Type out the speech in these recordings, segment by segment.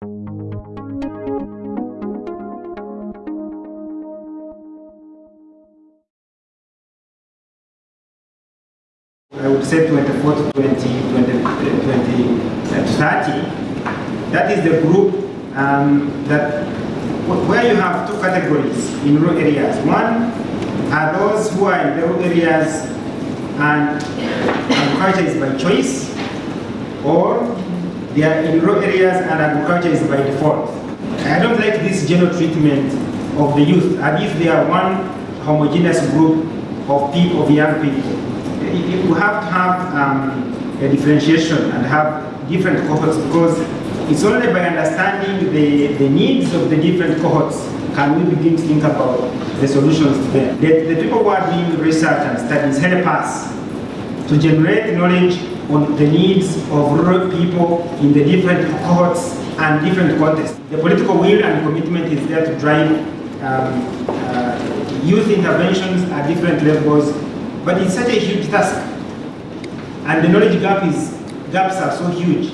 I would say 24 to 20, 20, 20 uh, to 30. That is the group um, that where you have two categories in rural areas. One are those who are in rural areas and agriculture is by choice, or they are in rural areas and agriculture is by default. I don't like this general treatment of the youth as if they are one homogeneous group of people, of young people. You have to have um, a differentiation and have different cohorts because it's only by understanding the, the needs of the different cohorts can we begin to think about the solutions to them. The, the people who are doing research and studies help us to generate knowledge on the needs of rural people in the different cohorts and different contexts. The political will and commitment is there to drive um, uh, youth interventions at different levels, but it's such a huge task. And the knowledge gap is, gaps are so huge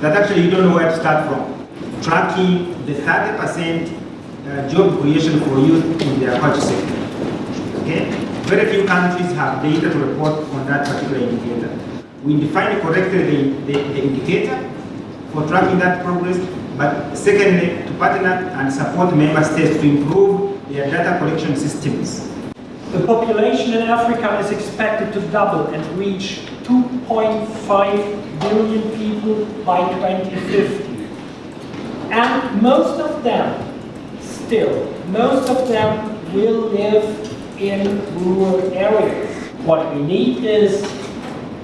that actually you don't know where to start from. Tracking the 30% uh, job creation for youth in the agriculture sector. Okay? Very few countries have data to report on that particular indicator. We define correctly the, the, the indicator for tracking that progress, but secondly, to partner and support member states to improve their data collection systems. The population in Africa is expected to double and reach 2.5 billion people by 2050. And most of them, still, most of them will live in rural areas. What we need is,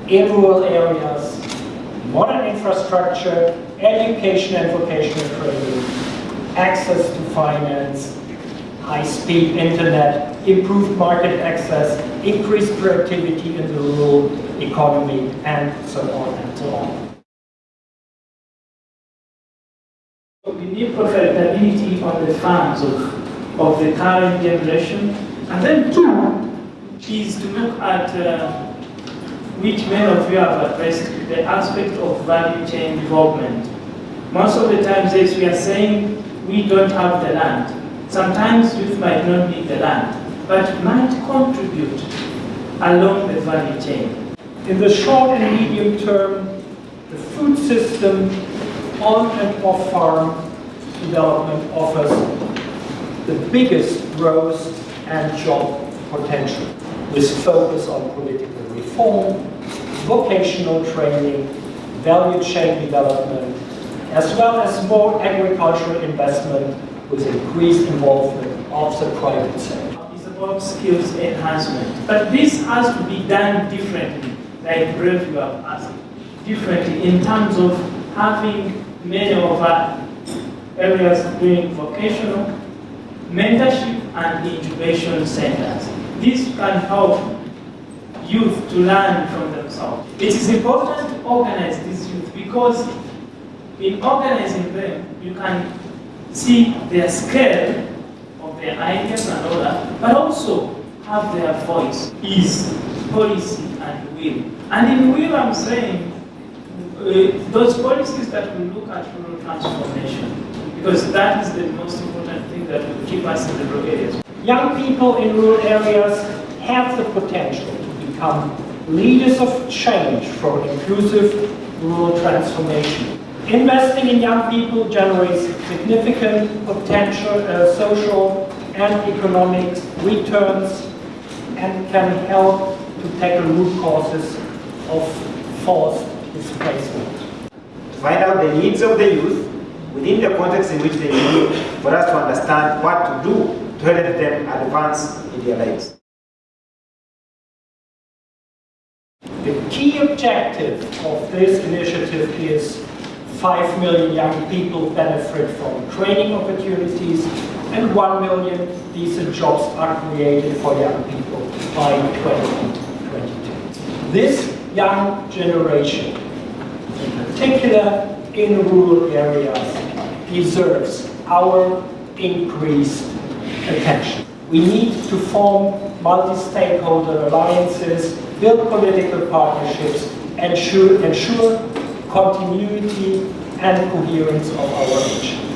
in rural areas, modern infrastructure, education and vocational training, access to finance, high-speed internet, improved market access, increased productivity in the rural economy, and so on and so on. We need profitability on the farms of, of the current generation. And then two is to look at, uh, which many of you have addressed, the aspect of value chain development. Most of the times, yes, we are saying we don't have the land. Sometimes youth might not need the land, but might contribute along the value chain. In the short and medium term, the food system on and off farm development offers the biggest growth and job potential with focus on political reform, vocational training, value chain development, as well as more agricultural investment with increased involvement of the private sector. It's about skills enhancement. But this has to be done differently, like Brave you have asked, differently in terms of having many of our areas doing vocational, mentorship and incubation centers. This can help youth to learn from themselves. It is important to organize these youth because in organizing them, you can see their scale of their ideas and all that, but also have their voice, is policy and will. And in will, I'm saying uh, those policies that we look at rural transformation, because that is the most important thing that will keep us in the rural areas. Young people in rural areas have the potential to become leaders of change for inclusive rural transformation. Investing in young people generates significant potential uh, social and economic returns and can help to tackle root causes of forced displacement. To find out the needs of the youth within the context in which they live for us to understand what to do to help them advance in their lives. The key objective of this initiative is 5 million young people benefit from training opportunities and 1 million decent jobs are created for young people by 2022. This young generation, in particular in rural areas, deserves our increased attention. We need to form multi-stakeholder alliances, build political partnerships, ensure, ensure continuity and coherence of our region.